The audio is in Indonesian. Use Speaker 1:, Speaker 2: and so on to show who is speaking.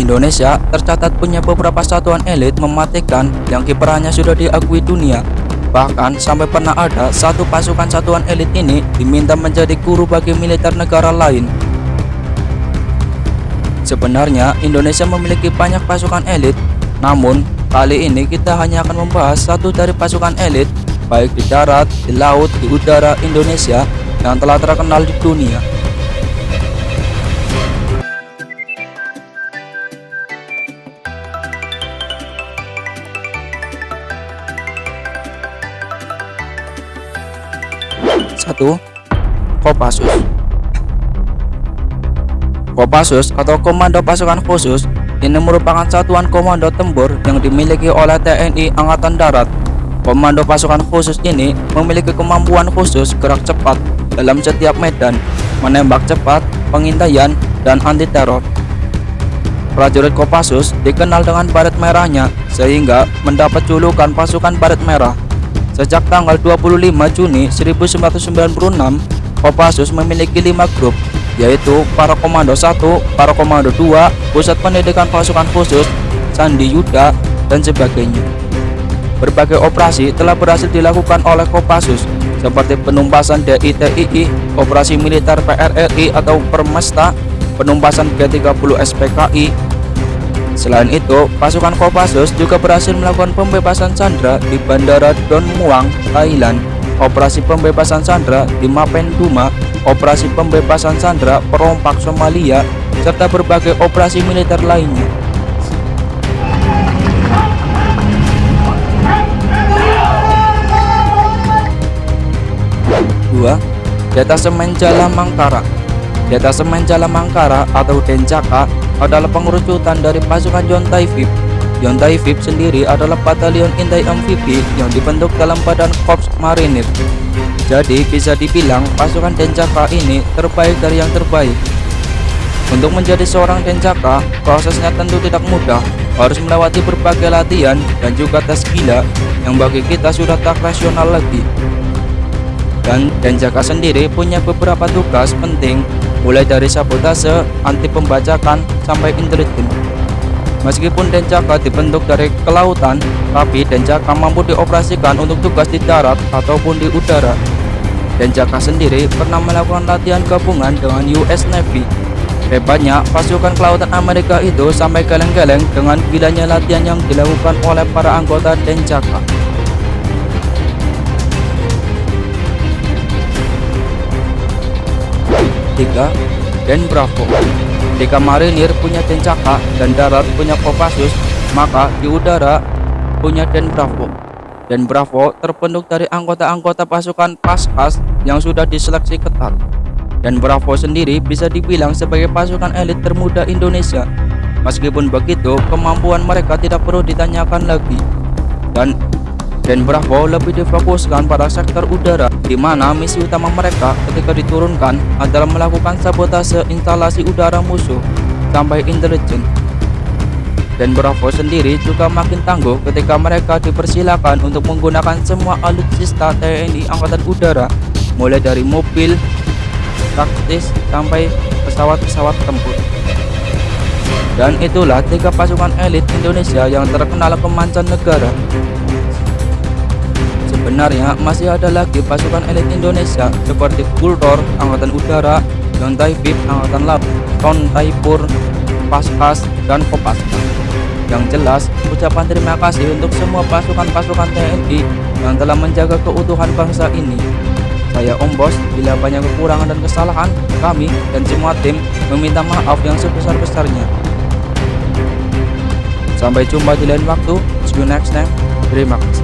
Speaker 1: Indonesia tercatat punya beberapa satuan elit mematikan yang kiprahnya sudah diakui dunia. Bahkan sampai pernah ada satu pasukan satuan elit ini diminta menjadi guru bagi militer negara lain. Sebenarnya Indonesia memiliki banyak pasukan elit, namun kali ini kita hanya akan membahas satu dari pasukan elit baik di darat, di laut, di udara Indonesia yang telah terkenal di dunia. Satu, Kopassus. Kopassus atau Komando Pasukan Khusus ini merupakan satuan komando tempur yang dimiliki oleh TNI Angkatan Darat. Komando pasukan khusus ini memiliki kemampuan khusus gerak cepat dalam setiap medan, menembak cepat, pengintaian, dan anti teror. Prajurit Kopassus dikenal dengan baret merahnya sehingga mendapat julukan pasukan baret merah. Sejak tanggal 25 Juni 1996, Kopassus memiliki lima grup yaitu para komando 1, para komando 2, pusat pendidikan pasukan khusus, Sandi Yuda, dan sebagainya. Berbagai operasi telah berhasil dilakukan oleh Kopassus seperti penumpasan DITII, operasi militer PRRI atau Permesta, penumpasan G30 SPKI. Selain itu, pasukan Kopassus juga berhasil melakukan pembebasan sandera di Bandara Don Muang, Thailand, operasi pembebasan sandera di Mapenduma, operasi pembebasan sandera perompak Somalia, serta berbagai operasi militer lainnya. Dua, Detasemen Jala Detasemen Jala Mangkara atau Dencaka adalah pengerucutan dari pasukan Yontai VIP. Yontai VIP sendiri adalah batalion intai amfibi yang dibentuk dalam badan Korps Marinir. Jadi bisa dibilang pasukan Dencaka ini terbaik dari yang terbaik. Untuk menjadi seorang Dencaka, prosesnya tentu tidak mudah, harus melewati berbagai latihan dan juga tes gila yang bagi kita sudah tak rasional lagi. Dan Dencaka sendiri punya beberapa tugas penting mulai dari sabotase, anti pembajakan, sampai intelijen. Meskipun Denjaka dibentuk dari kelautan, tapi Denjaka mampu dioperasikan untuk tugas di darat ataupun di udara. Denjaka sendiri pernah melakukan latihan gabungan dengan US Navy. Hebatnya, pasukan kelautan Amerika itu sampai geleng-geleng dengan gilanya latihan yang dilakukan oleh para anggota Denjaka. 3 dan Bravo. Jika marinir punya Tencaka dan darat punya Kopassus, maka di udara punya Den Bravo. Dan Bravo terbentuk dari anggota-anggota pasukan Paskas yang sudah diseleksi ketat. Dan Bravo sendiri bisa dibilang sebagai pasukan elit termuda Indonesia. Meskipun begitu, kemampuan mereka tidak perlu ditanyakan lagi. Dan Den Bravo lebih difokuskan pada sektor udara di mana misi utama mereka ketika diturunkan adalah melakukan sabotase instalasi udara musuh sampai intelijen. Dan Bravo sendiri juga makin tangguh ketika mereka dipersilakan untuk menggunakan semua alutsista TNI Angkatan Udara, mulai dari mobil, taktis, sampai pesawat-pesawat tempur. Dan itulah tiga pasukan elit Indonesia yang terkenal ke mancanegara. Sebenarnya masih ada lagi pasukan elit Indonesia seperti Gultor Angkatan Udara, Yontai VIP Angkatan Laut, Ton Taipur, Paskas, dan Kopaska. Yang jelas, ucapan terima kasih untuk semua pasukan-pasukan TNI yang telah menjaga keutuhan bangsa ini. Saya Om Bos, bila banyak kekurangan dan kesalahan, kami dan semua tim meminta maaf yang sebesar-besarnya. Sampai jumpa di lain waktu. See you next time. Terima kasih.